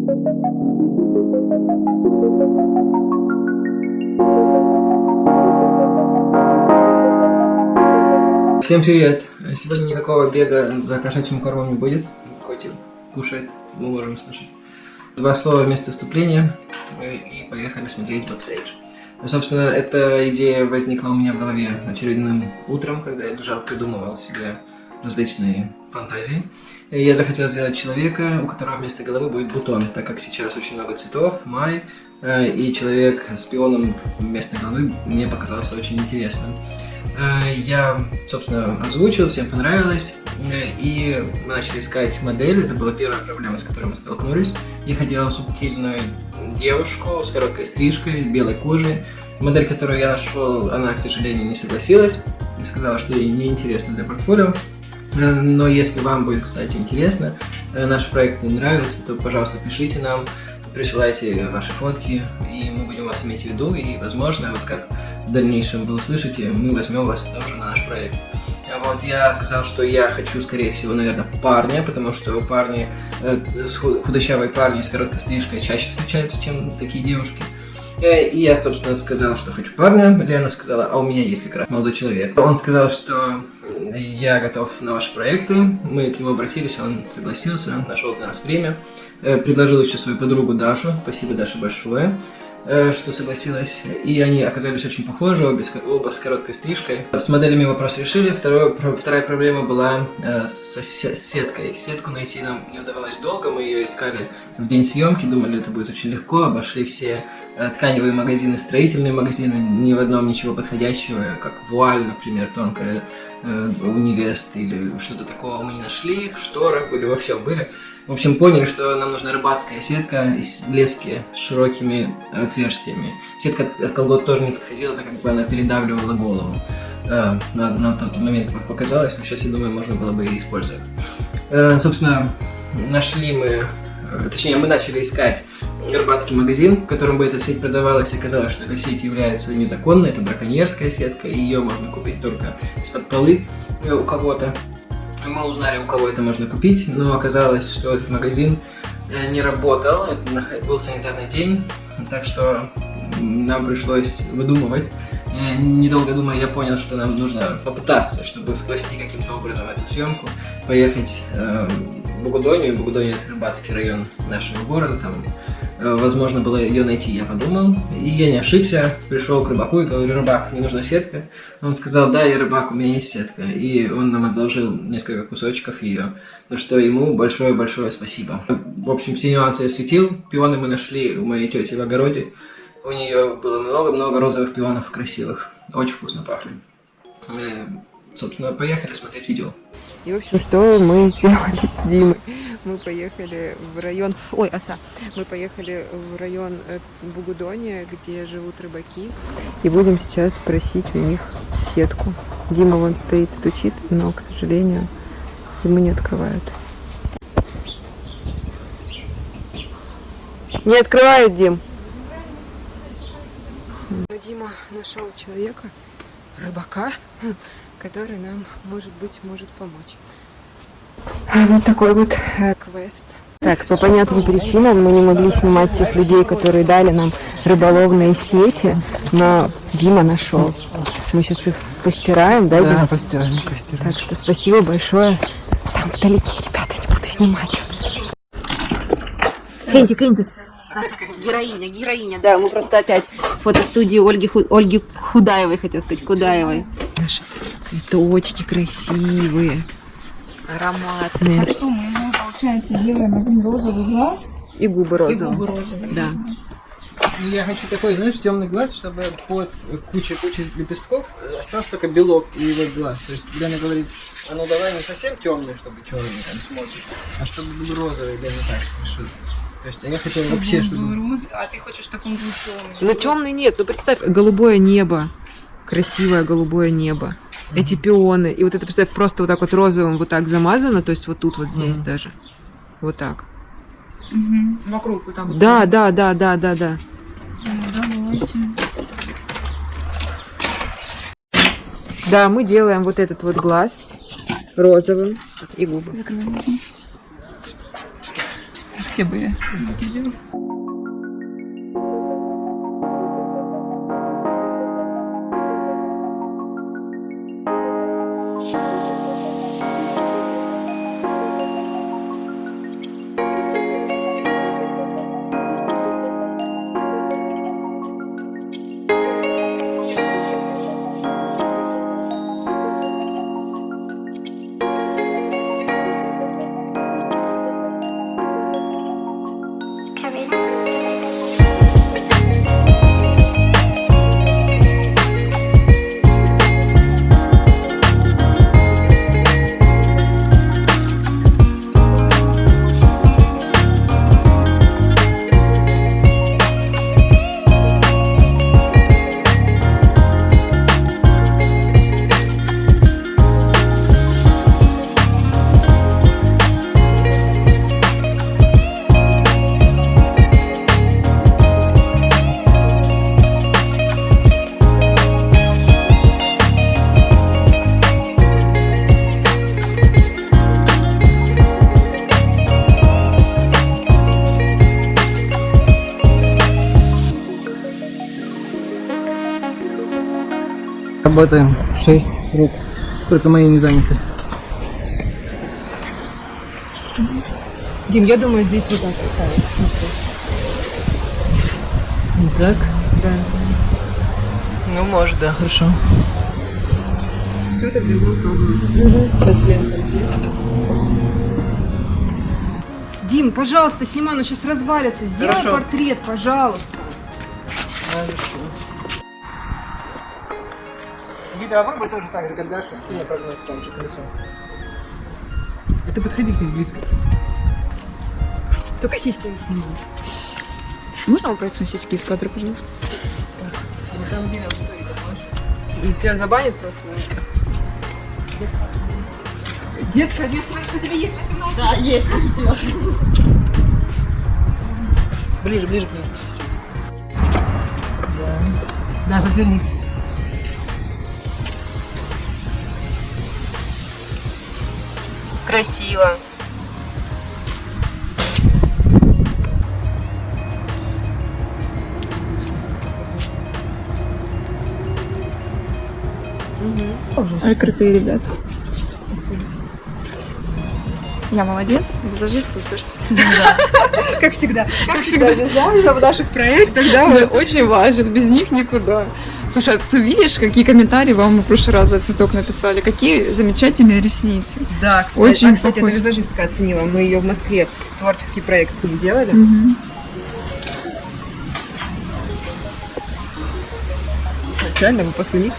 Всем привет! Сегодня никакого бега за кошачьим кормом не будет. Котик кушает, мы можем слышать. Два слова вместо вступления и поехали смотреть бэкстейдж. Собственно, эта идея возникла у меня в голове очередным утром, когда я лежал, придумывал себе различные фантазии. Я захотел сделать человека, у которого вместо головы будет бутон, так как сейчас очень много цветов, май, э, и человек с пионом вместо головы мне показался очень интересным. Э, я, собственно, озвучил, всем понравилось, э, и мы начали искать модель, это была первая проблема, с которой мы столкнулись. Я хотел субтильную девушку с короткой стрижкой, белой кожей. Модель, которую я нашел, она, к сожалению, не согласилась и сказала, что ей не интересно для портфолио. Э, но если вам будет, кстати, интересно, наши проекты нравятся, то, пожалуйста, пишите нам, присылайте ваши фотки, и мы будем вас иметь в виду, и, возможно, вот как в дальнейшем вы услышите, мы возьмем вас тоже на наш проект. А вот я сказал, что я хочу, скорее всего, наверное, парня, потому что парни, э, худощавые парни с короткой стрижкой чаще встречаются, чем такие девушки. Э, и я, собственно, сказал, что хочу парня. Лена сказала, а у меня есть как раз молодой человек. Он сказал, что я готов на ваши проекты. Мы к нему обратились, он согласился, нашел для нас время. Э, предложил еще свою подругу Дашу. Спасибо, Даша, большое. Э, что согласилась, и они оказались очень похожи, обе, оба с короткой стрижкой. С моделями вопрос решили, Второе, вторая проблема была э, с, сеткой. Сетку найти нам не удавалось долго, мы ее искали в день съемки, думали, это будет очень легко, обошли все э, тканевые магазины, строительные магазины, ни в одном ничего подходящего, как вуаль, например, тонкая э, у невест или что-то такого мы не нашли, шторы были, во всем были. В общем, поняли, что нам нужна рыбацкая сетка из лески с широкими отверстиями. Сетка от колгот тоже не подходила, так как бы она передавливала голову. Э, на, на тот момент, показалось, но сейчас, я думаю, можно было бы и использовать. Э, собственно, нашли мы, э, точнее, мы начали искать рыбацкий магазин, в котором бы эта сеть продавалась, оказалось, что эта сеть является незаконной, это браконьерская сетка, и ее можно купить только из-под полы у кого-то. Мы узнали, у кого это можно купить, но оказалось, что этот магазин э, не работал, это был санитарный день, так что нам пришлось выдумывать. Э, недолго думая, я понял, что нам нужно попытаться, чтобы спасти каким-то образом эту съемку, поехать э, в Бугудонию. Бугудония – это рыбацкий район нашего города, там возможно было ее найти, я подумал. И я не ошибся, пришел к рыбаку и говорю, рыбак, мне нужна сетка. Он сказал, да, я рыбак, у меня есть сетка. И он нам одолжил несколько кусочков ее. За что ему большое-большое спасибо. В общем, все нюансы я светил. Пионы мы нашли у моей тети в огороде. У нее было много-много розовых пионов красивых. Очень вкусно пахли. Собственно, поехали смотреть видео. И, в общем, что мы сделали с Димой? Мы поехали в район... Ой, оса! Мы поехали в район э, Бугудония, где живут рыбаки. И будем сейчас просить у них сетку. Дима вон стоит, стучит, но, к сожалению, ему не открывают. Не открывают, Дим! Дима нашел человека, рыбака, который нам, может быть, может помочь. Вот такой вот э, квест. Так, по понятным причинам мы не могли снимать тех людей, которые дали нам рыболовные сети, но Дима нашел. Мы сейчас их постираем, да, Дима? Да, постираем, постираем. Так что спасибо большое. Там вдалеке, ребята, не буду снимать. Кэнди, Кэнди. Героиня, героиня, да, мы просто опять фотостудию Ольги, Ольги Худаевой, хотел сказать, Кудаевой. Наши цветочки красивые, ароматные. А что мы, получается, делаем один розовый глаз и губы розовые. и губы розовые. Да. Ну, я хочу такой, знаешь, темный глаз, чтобы под кучей-кучей лепестков остался только белок и его глаз. То есть Лена говорит, а ну давай не совсем темный, чтобы черный там смотрит, а чтобы был розовый, Лена так решила. То есть, а я хотел Чтобы вообще, чтобы... роз- А ты хочешь, чтобы он был темный? Ну темный нет, ну представь, голубое небо, красивое голубое небо, эти пионы, и вот это, представь, просто вот так вот розовым вот так замазано, то есть вот тут вот здесь Мгм. даже, вот так. Мгм. Вокруг вот так вот. Да, да, да, да, да, да. Ну, давайте. Да, мы делаем вот этот вот глаз розовым и губы. Закрывай глаза. Спасибо, Работаем в 6 рук. Только мои не заняты. Дим, я думаю, здесь вот так ставить. Так? Да. Ну, может, да, хорошо. Все это. Дим, пожалуйста, снимай, оно сейчас развалится. Сделай Хорошо. портрет, пожалуйста. Гидра, а попробуй тоже так же, когда спине прогнуть там же колесо. Это подходи к ней близко. Только сиськи не снимай. Можно убрать свои сиськи из кадра, пожалуйста? На самом деле, аудитория, понимаешь? Тебя забанят просто. Детская ответственность у тебя есть 18? Да, есть. Ближе, ближе к ней. Да. Да, развернись. Красиво. Ой, крутые ребята. Я молодец, визажист супер. Как всегда. Как всегда, визуально в наших проектах, Да, очень важен, без них никуда. Слушай, а ты видишь, какие комментарии вам в прошлый раз за цветок написали? Какие замечательные ресницы. Да, кстати, Очень а, кстати, похож. эта визажистка оценила. Мы ее в Москве творческий проект с ней делали. Мгм. Изначально мы после них.